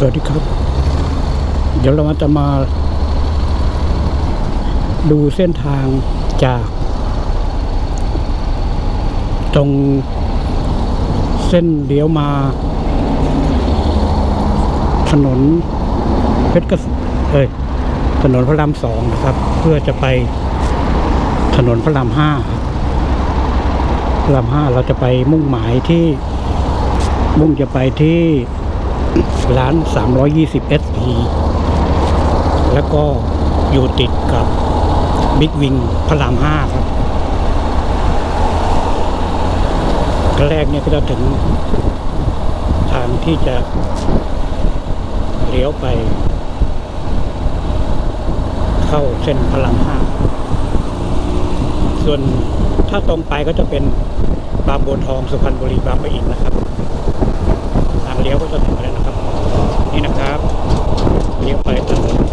สวัสดีครับ เดี๋ยวเราจะมา ดูเส้นทางจาก ตรงเส้นเลี้ยวมา ถนนเพชรเกษเอ้ยถนนพระรามสองนะครับ เพื่อจะไปถนนพระรามห้าพระรามห้าเราจะไปมุ่งหมายที่มุ่งจะไปที่ ร้าน 320 SP แล้วก็อยู่ติดกับบิ๊กวิงพระราม5ครับแรกเนี่ยก็จะถึงทางที่จะเลี้ยวไป เข้าเส้นพระราม5ส่วนถ้าตรงไปก็จะเป็นบางบัวทองสุพรรณบุรีบางปะอินนะครับ เลี้ยวก็จะถึงแล้วนะครับ นี่นะครับเลี้ยวไปถนน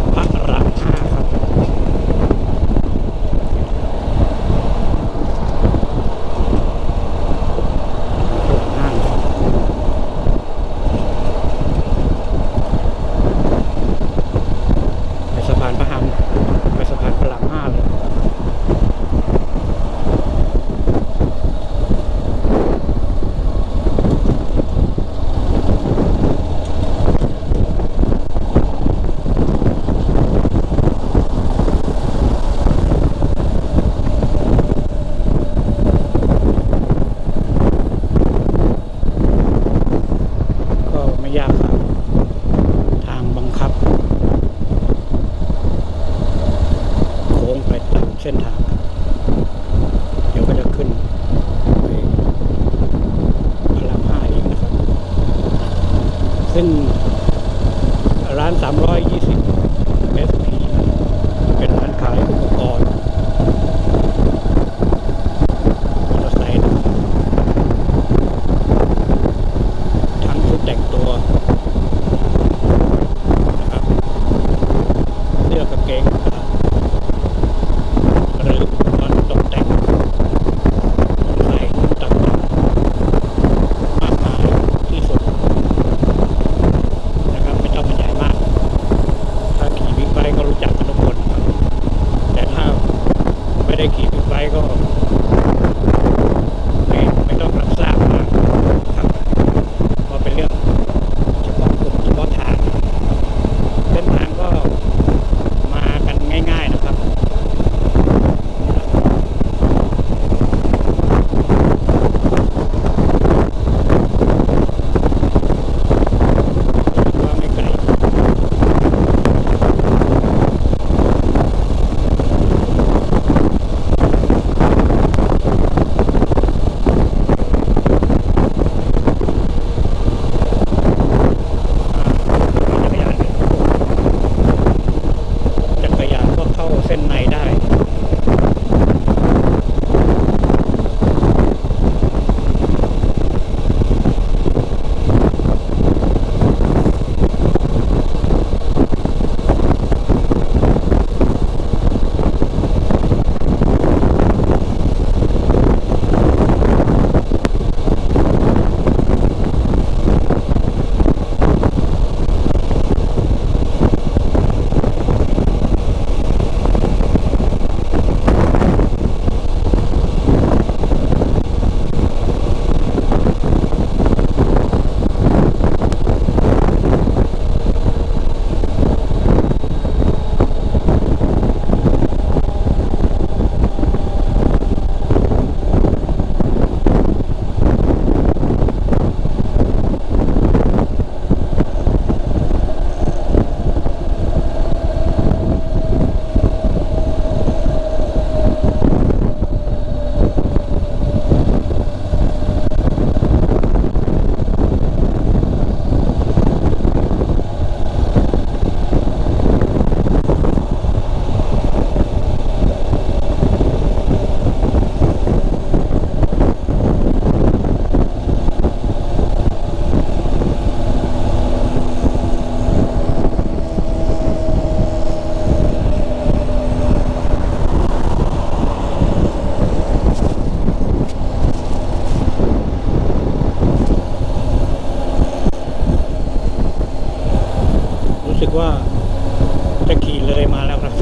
มาแล้วครับ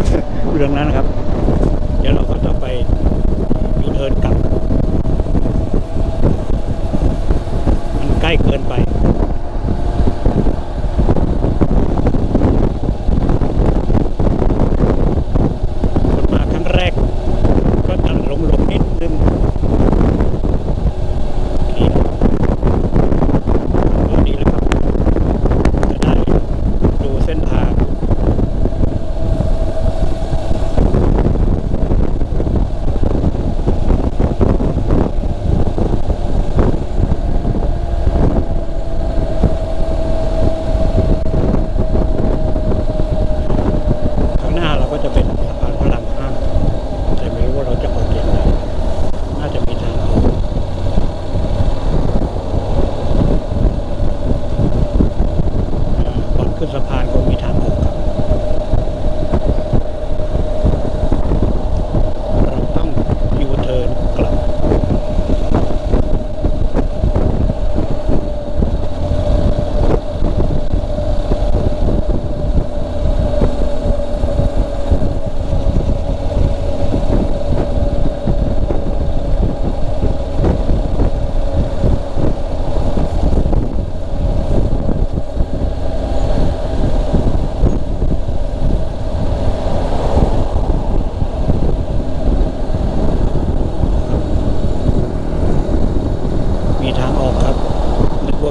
เรื่องนั้นครับ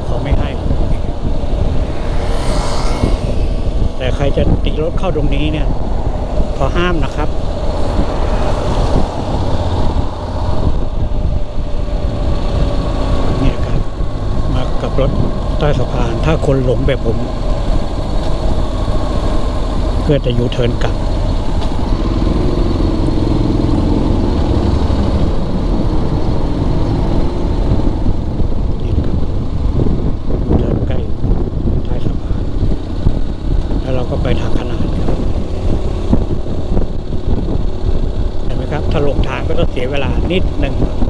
เขาไม่ให้ แต่ใครจะตีรถเข้าตรงนี้เนี่ย ขอห้ามนะครับเนี่ยครับ มากับรถใต้สะพาน ถ้าคนหลงแบบผม เพื่อจะยูเทิร์นกลับ NEET number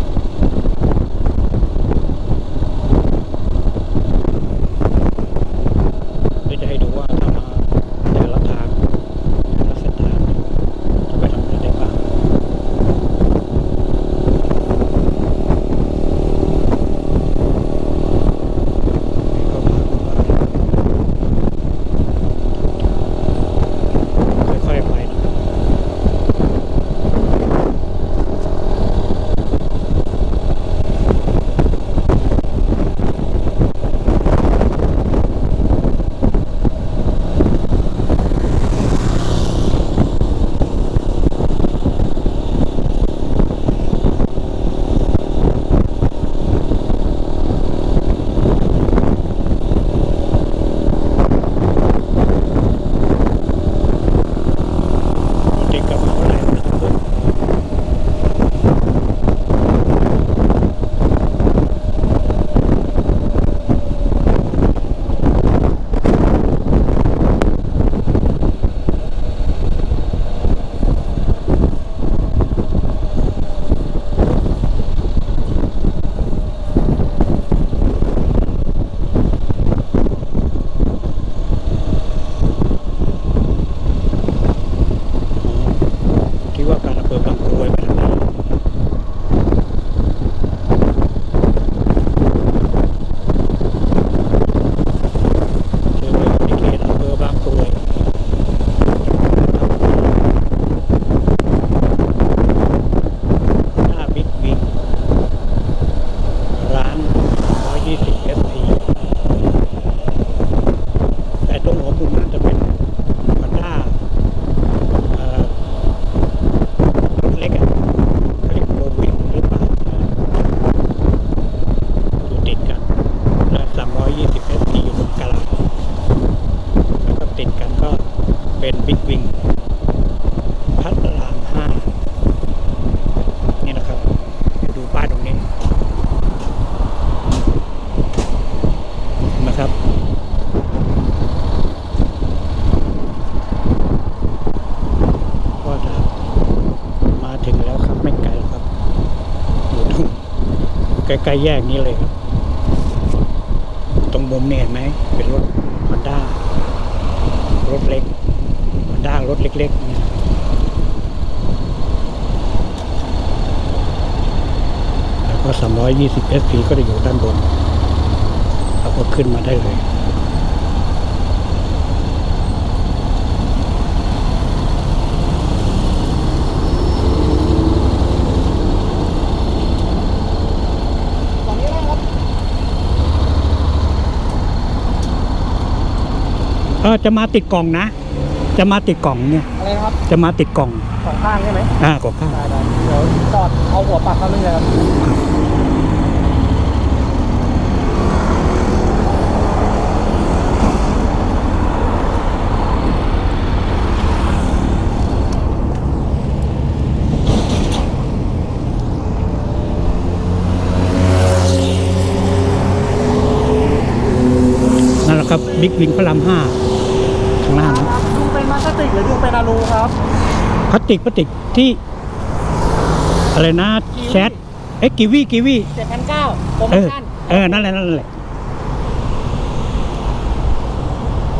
เป็นบิ๊กวิงพัทรามห้นี่นะครับดูป้ายตรงนี้นะครับก็จะมาถึงแล้วครับไม่ไกลครับอยู่ตรงใกล้ๆแยกนี้เลยครับตรงมุมเนี่ยเห็นไหมเป็นรถฮอนด้ารถเล็ก เล็กๆเนี่ยแล้วก็ 320 SP ก็จะอยู่ด้านบนเราก็ขึ้นมาได้เลยฝั่งนี้นะครับเออจะมาติดกล่องนะ จะมาติดกล่องเนี่ยอะไรนะครับจะมาติดกล่องสองข้างใช่ไหมอ่ากล่องข้างได้ได้เดี๋ยวจอดเอาหัวปักเข้าเลยครับนั่นแหละครับบิ๊กวิงพระรามห้าข้างหน้านะ ครับ ดูเป็นมาสติกหรือดูเป็นอะลูครับพลาสติกพลาสติกที่ อะไรนะแชทเอ้กิวีกิวีเจ็ดพันเก้าโปรโมเออชั่นเออนั่นแหละนั่นแหละ